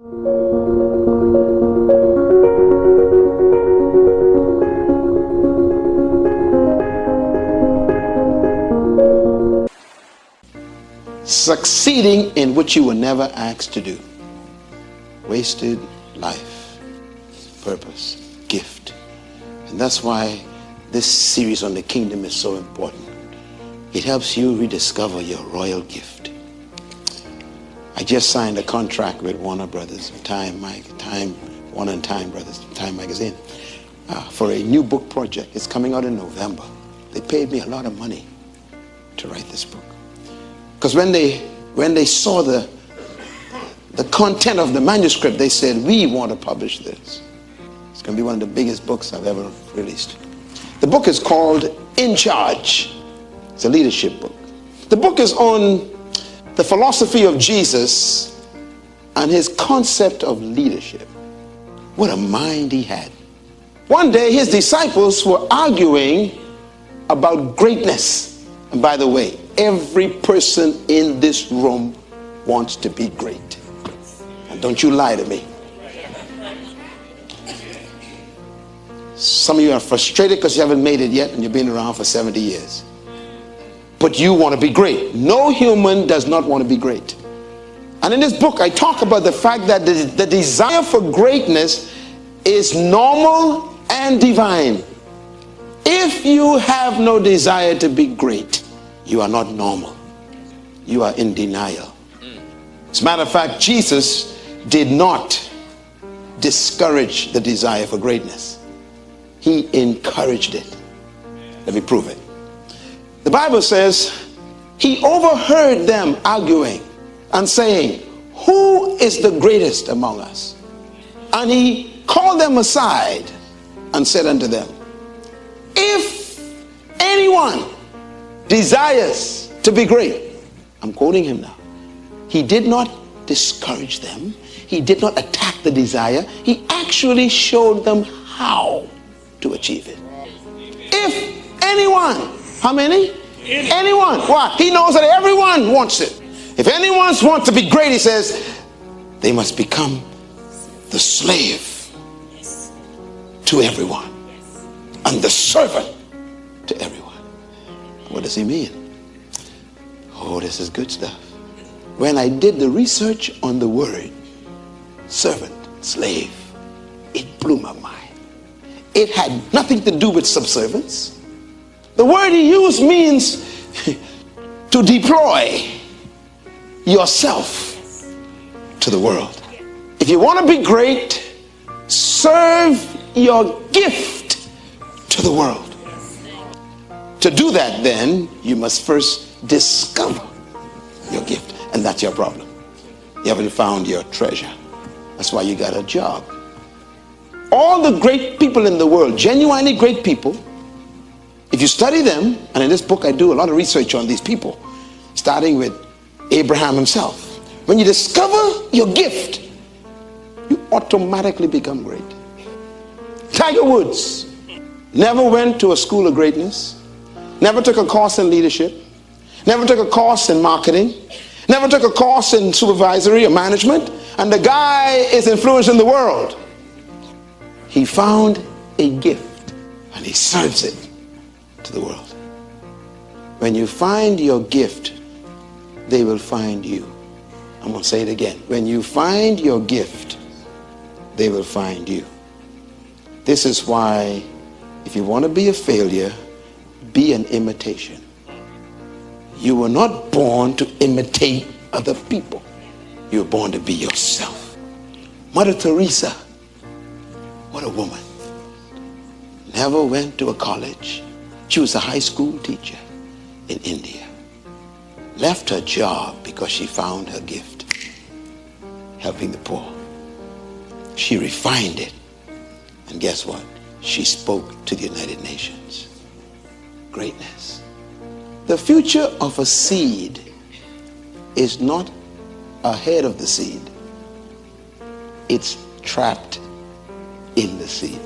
Succeeding in what you were never asked to do. Wasted life, purpose, gift. And that's why this series on the kingdom is so important. It helps you rediscover your royal gift. Just signed a contract with Warner Brothers, Time, Mike, Time, Warner and Time Brothers, Time Magazine, uh, for a new book project. It's coming out in November. They paid me a lot of money to write this book. Because when they, when they saw the, the content of the manuscript, they said, we want to publish this. It's going to be one of the biggest books I've ever released. The book is called In Charge. It's a leadership book. The book is on the philosophy of Jesus and his concept of leadership. What a mind he had. One day his disciples were arguing about greatness. And by the way, every person in this room wants to be great. And don't you lie to me. Some of you are frustrated because you haven't made it yet and you've been around for 70 years. But you want to be great. No human does not want to be great. And in this book, I talk about the fact that the, the desire for greatness is normal and divine. If you have no desire to be great, you are not normal. You are in denial. As a matter of fact, Jesus did not discourage the desire for greatness. He encouraged it. Let me prove it. The Bible says, he overheard them arguing and saying, who is the greatest among us? And he called them aside and said unto them, if anyone desires to be great, I'm quoting him now, he did not discourage them. He did not attack the desire. He actually showed them how to achieve it. If anyone, how many? Anyone. Why? He knows that everyone wants it. If anyone wants to be great, he says, they must become the slave to everyone and the servant to everyone. What does he mean? Oh, this is good stuff. When I did the research on the word servant, slave, it blew my mind. It had nothing to do with subservience. The word he used means to deploy yourself to the world. If you want to be great, serve your gift to the world. To do that, then, you must first discover your gift. And that's your problem. You haven't found your treasure. That's why you got a job. All the great people in the world, genuinely great people, if you study them, and in this book I do a lot of research on these people, starting with Abraham himself. When you discover your gift, you automatically become great. Tiger Woods never went to a school of greatness, never took a course in leadership, never took a course in marketing, never took a course in supervisory or management, and the guy is influencing the world. He found a gift and he serves it to the world. When you find your gift, they will find you. I'm going to say it again. When you find your gift, they will find you. This is why if you want to be a failure, be an imitation. You were not born to imitate other people. You were born to be yourself. Mother Teresa, what a woman. Never went to a college. She was a high school teacher in India. Left her job because she found her gift, helping the poor. She refined it. And guess what? She spoke to the United Nations. Greatness. The future of a seed is not ahead of the seed. It's trapped in the seed.